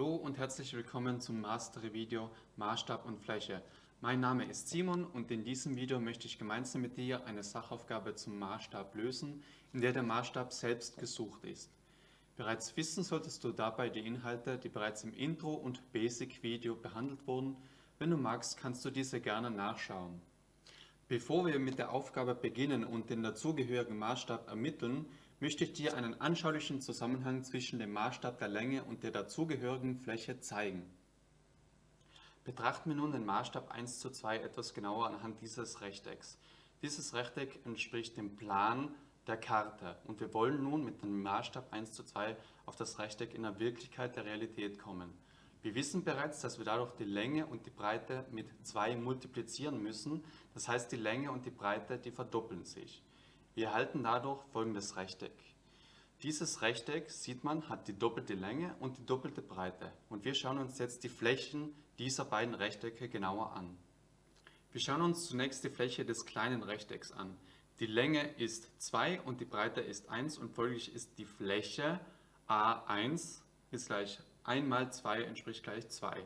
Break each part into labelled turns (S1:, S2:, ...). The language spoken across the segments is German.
S1: Hallo und herzlich willkommen zum Mastery-Video Maßstab und Fläche. Mein Name ist Simon und in diesem Video möchte ich gemeinsam mit dir eine Sachaufgabe zum Maßstab lösen, in der der Maßstab selbst gesucht ist. Bereits wissen solltest du dabei die Inhalte, die bereits im Intro und Basic-Video behandelt wurden. Wenn du magst, kannst du diese gerne nachschauen. Bevor wir mit der Aufgabe beginnen und den dazugehörigen Maßstab ermitteln, möchte ich dir einen anschaulichen Zusammenhang zwischen dem Maßstab der Länge und der dazugehörigen Fläche zeigen. Betrachten wir nun den Maßstab 1 zu 2 etwas genauer anhand dieses Rechtecks. Dieses Rechteck entspricht dem Plan der Karte und wir wollen nun mit dem Maßstab 1 zu 2 auf das Rechteck in der Wirklichkeit der Realität kommen. Wir wissen bereits, dass wir dadurch die Länge und die Breite mit 2 multiplizieren müssen, das heißt die Länge und die Breite, die verdoppeln sich. Wir erhalten dadurch folgendes Rechteck. Dieses Rechteck, sieht man, hat die doppelte Länge und die doppelte Breite. Und wir schauen uns jetzt die Flächen dieser beiden Rechtecke genauer an. Wir schauen uns zunächst die Fläche des kleinen Rechtecks an. Die Länge ist 2 und die Breite ist 1 und folglich ist die Fläche A1 ist gleich 1 mal 2 entspricht gleich 2.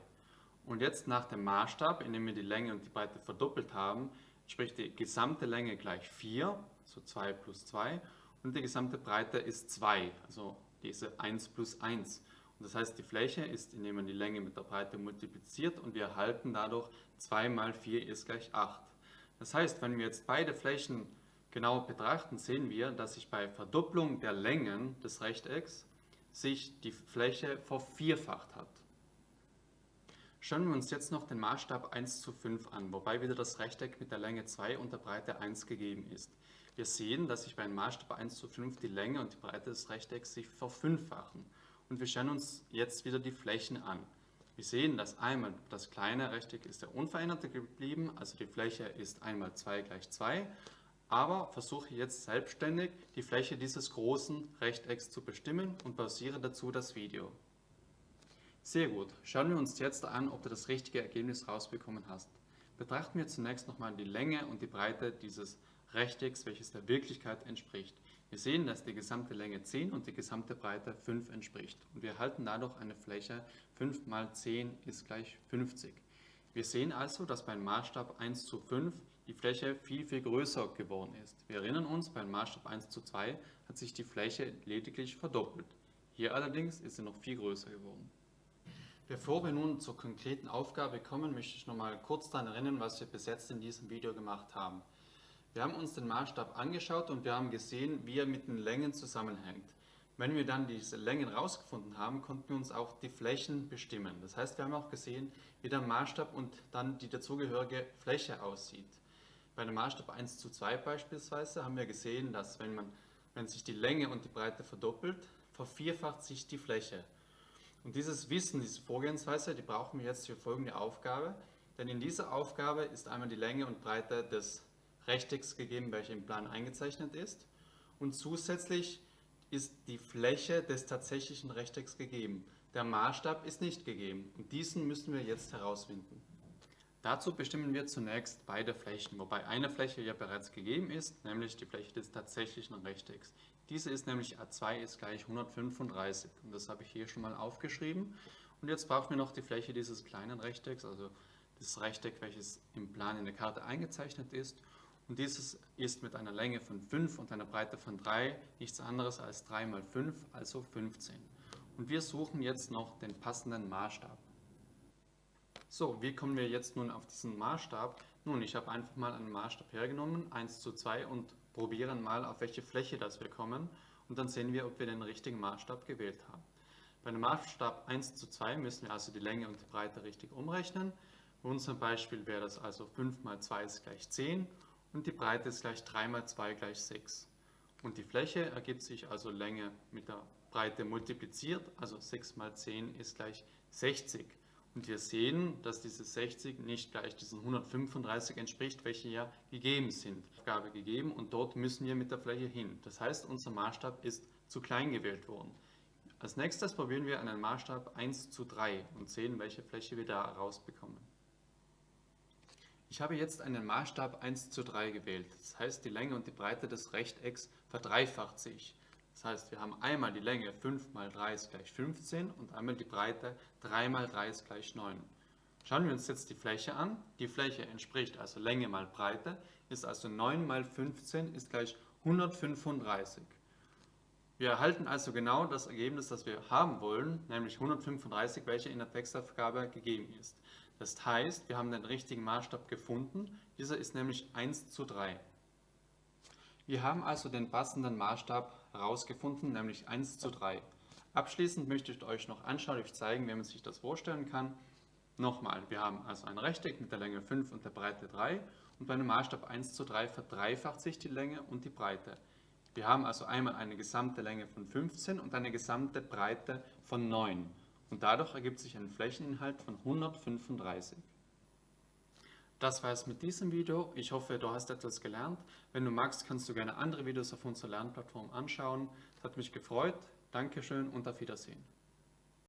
S1: Und jetzt nach dem Maßstab, indem wir die Länge und die Breite verdoppelt haben, entspricht die gesamte Länge gleich 4 so 2 plus 2 und die gesamte Breite ist 2, also diese 1 plus 1. Und das heißt, die Fläche ist, indem man die Länge mit der Breite multipliziert und wir erhalten dadurch 2 mal 4 ist gleich 8. Das heißt, wenn wir jetzt beide Flächen genau betrachten, sehen wir, dass sich bei Verdopplung der Längen des Rechtecks sich die Fläche vervierfacht hat. Schauen wir uns jetzt noch den Maßstab 1 zu 5 an, wobei wieder das Rechteck mit der Länge 2 und der Breite 1 gegeben ist. Wir sehen, dass sich bei einem Maßstab 1 zu 5 die Länge und die Breite des Rechtecks sich verfünffachen. Und wir schauen uns jetzt wieder die Flächen an. Wir sehen, dass einmal das kleine Rechteck ist der unveränderte geblieben, also die Fläche ist einmal 2 gleich 2, aber versuche jetzt selbstständig die Fläche dieses großen Rechtecks zu bestimmen und basiere dazu das Video. Sehr gut, schauen wir uns jetzt an, ob du das richtige Ergebnis rausbekommen hast. Betrachten wir zunächst nochmal die Länge und die Breite dieses Rechtecks, welches der Wirklichkeit entspricht. Wir sehen, dass die gesamte Länge 10 und die gesamte Breite 5 entspricht. Und wir erhalten dadurch eine Fläche 5 mal 10 ist gleich 50. Wir sehen also, dass beim Maßstab 1 zu 5 die Fläche viel, viel größer geworden ist. Wir erinnern uns, beim Maßstab 1 zu 2 hat sich die Fläche lediglich verdoppelt. Hier allerdings ist sie noch viel größer geworden. Bevor wir nun zur konkreten Aufgabe kommen, möchte ich noch mal kurz daran erinnern, was wir bis jetzt in diesem Video gemacht haben. Wir haben uns den Maßstab angeschaut und wir haben gesehen, wie er mit den Längen zusammenhängt. Wenn wir dann diese Längen rausgefunden haben, konnten wir uns auch die Flächen bestimmen. Das heißt, wir haben auch gesehen, wie der Maßstab und dann die dazugehörige Fläche aussieht. Bei dem Maßstab 1 zu 2 beispielsweise haben wir gesehen, dass wenn, man, wenn sich die Länge und die Breite verdoppelt, vervierfacht sich die Fläche. Und dieses Wissen, diese Vorgehensweise, die brauchen wir jetzt für folgende Aufgabe. Denn in dieser Aufgabe ist einmal die Länge und Breite des Rechtecks gegeben, welcher im Plan eingezeichnet ist. Und zusätzlich ist die Fläche des tatsächlichen Rechtecks gegeben. Der Maßstab ist nicht gegeben und diesen müssen wir jetzt herausfinden. Dazu bestimmen wir zunächst beide Flächen, wobei eine Fläche ja bereits gegeben ist, nämlich die Fläche des tatsächlichen Rechtecks. Diese ist nämlich A2 ist gleich 135 und das habe ich hier schon mal aufgeschrieben. Und jetzt brauchen wir noch die Fläche dieses kleinen Rechtecks, also das Rechteck, welches im Plan in der Karte eingezeichnet ist. Und dieses ist mit einer Länge von 5 und einer Breite von 3 nichts anderes als 3 mal 5, also 15. Und wir suchen jetzt noch den passenden Maßstab. So, wie kommen wir jetzt nun auf diesen Maßstab? Nun, ich habe einfach mal einen Maßstab hergenommen, 1 zu 2 und probieren mal, auf welche Fläche das wir kommen. Und dann sehen wir, ob wir den richtigen Maßstab gewählt haben. Bei einem Maßstab 1 zu 2 müssen wir also die Länge und die Breite richtig umrechnen. In unserem Beispiel wäre das also 5 mal 2 ist gleich 10 und die Breite ist gleich 3 mal 2 gleich 6. Und die Fläche ergibt sich also Länge mit der Breite multipliziert, also 6 mal 10 ist gleich 60. Und wir sehen, dass diese 60 nicht gleich diesen 135 entspricht, welche ja gegeben sind. Aufgabe gegeben und dort müssen wir mit der Fläche hin. Das heißt, unser Maßstab ist zu klein gewählt worden. Als nächstes probieren wir einen Maßstab 1 zu 3 und sehen, welche Fläche wir da rausbekommen. Ich habe jetzt einen Maßstab 1 zu 3 gewählt. Das heißt, die Länge und die Breite des Rechtecks verdreifacht sich. Das heißt, wir haben einmal die Länge 5 mal 3 ist gleich 15 und einmal die Breite 3 mal 3 ist gleich 9. Schauen wir uns jetzt die Fläche an. Die Fläche entspricht also Länge mal Breite, ist also 9 mal 15 ist gleich 135. Wir erhalten also genau das Ergebnis, das wir haben wollen, nämlich 135, welche in der Textaufgabe gegeben ist. Das heißt, wir haben den richtigen Maßstab gefunden. Dieser ist nämlich 1 zu 3. Wir haben also den passenden Maßstab herausgefunden, nämlich 1 zu 3. Abschließend möchte ich euch noch anschaulich zeigen, wie man sich das vorstellen kann. Nochmal, wir haben also ein Rechteck mit der Länge 5 und der Breite 3 und bei einem Maßstab 1 zu 3 verdreifacht sich die Länge und die Breite. Wir haben also einmal eine gesamte Länge von 15 und eine gesamte Breite von 9 und dadurch ergibt sich ein Flächeninhalt von 135. Das war es mit diesem Video. Ich hoffe, du hast etwas gelernt. Wenn du magst, kannst du gerne andere Videos auf unserer Lernplattform anschauen. Es hat mich gefreut. Dankeschön und auf Wiedersehen.